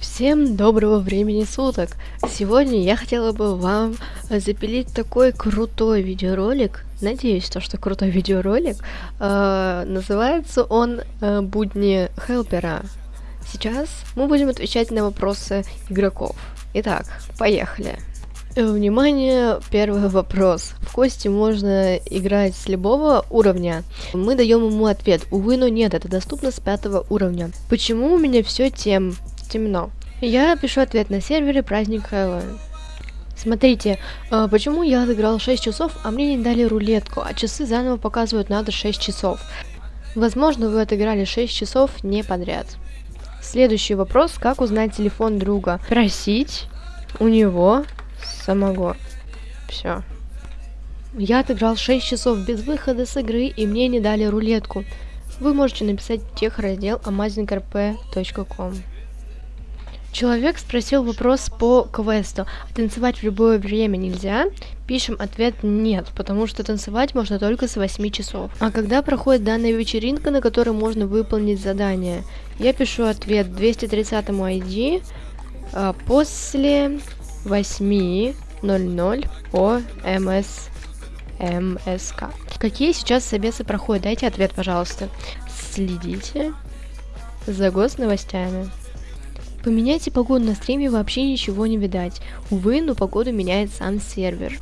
Всем доброго времени суток! Сегодня я хотела бы вам запилить такой крутой видеоролик, надеюсь, то, что крутой видеоролик, э, называется он э, «Будни Хелпера». Сейчас мы будем отвечать на вопросы игроков. Итак, поехали! Э, внимание, первый вопрос. В кости можно играть с любого уровня. Мы даем ему ответ. Увы, но нет, это доступно с пятого уровня. Почему у меня все тем темно. Я пишу ответ на сервере праздник Хэллоуин. Смотрите, э, почему я отыграл 6 часов, а мне не дали рулетку, а часы заново показывают надо 6 часов. Возможно, вы отыграли 6 часов не подряд. Следующий вопрос, как узнать телефон друга? Просить у него самого. Все. Я отыграл 6 часов без выхода с игры, и мне не дали рулетку. Вы можете написать в техраздел amazingrp.com. Человек спросил вопрос по квесту. Танцевать в любое время нельзя? Пишем ответ нет, потому что танцевать можно только с 8 часов. А когда проходит данная вечеринка, на которой можно выполнить задание? Я пишу ответ 230 ID а, после 8.00 по МС МСК. Какие сейчас собесы проходят? Дайте ответ, пожалуйста. Следите за госновостями. Поменяйте погоду на стриме вообще ничего не видать. Увы, но погоду меняет сам сервер.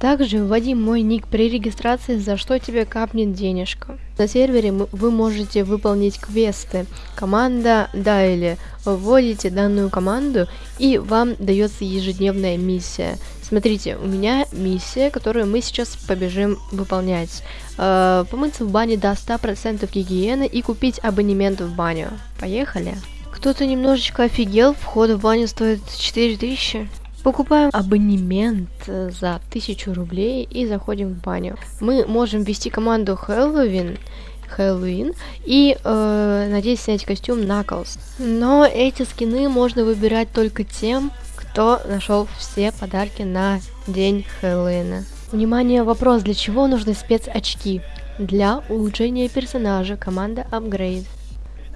Также вводи мой ник при регистрации, за что тебе капнет денежка. На сервере вы можете выполнить квесты. Команда Дайли. Вводите данную команду и вам дается ежедневная миссия. Смотрите, у меня миссия, которую мы сейчас побежим выполнять. Э, помыться в бане до 100% гигиены и купить абонемент в баню. Поехали! Кто-то немножечко офигел, вход в баню стоит 4000. Покупаем абонемент э, за 1000 рублей и заходим в баню. Мы можем ввести команду Хэллоуин, Хэллоуин и э, надеюсь снять костюм Knuckles. Но эти скины можно выбирать только тем, кто нашел все подарки на день Хэллоуина. Внимание, вопрос, для чего нужны спецочки? Для улучшения персонажа команда Upgrade.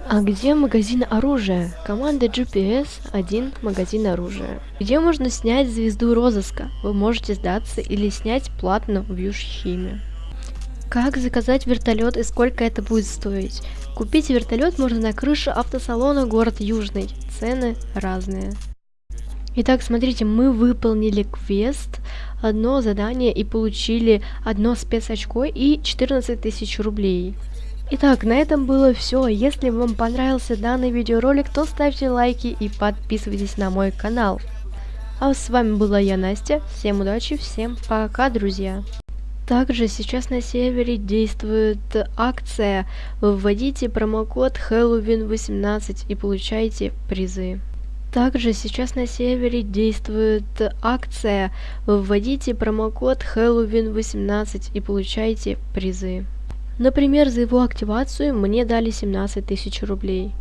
А где магазин оружия? Команда GPS один магазин оружия. Где можно снять звезду розыска? Вы можете сдаться или снять платно в Южхиме. Как заказать вертолет и сколько это будет стоить? Купить вертолет можно на крыше автосалона город Южный. Цены разные. Итак, смотрите, мы выполнили квест, одно задание и получили одно спецочко и 14 тысяч рублей. Итак, на этом было все. Если вам понравился данный видеоролик, то ставьте лайки и подписывайтесь на мой канал. А с вами была я, Настя. Всем удачи, всем пока, друзья. Также сейчас на сервере действует акция. Вводите промокод Halloween18 и получайте призы. Также сейчас на сервере действует акция. Вводите промокод Halloween18 и получайте призы. Например, за его активацию мне дали 17 тысяч рублей.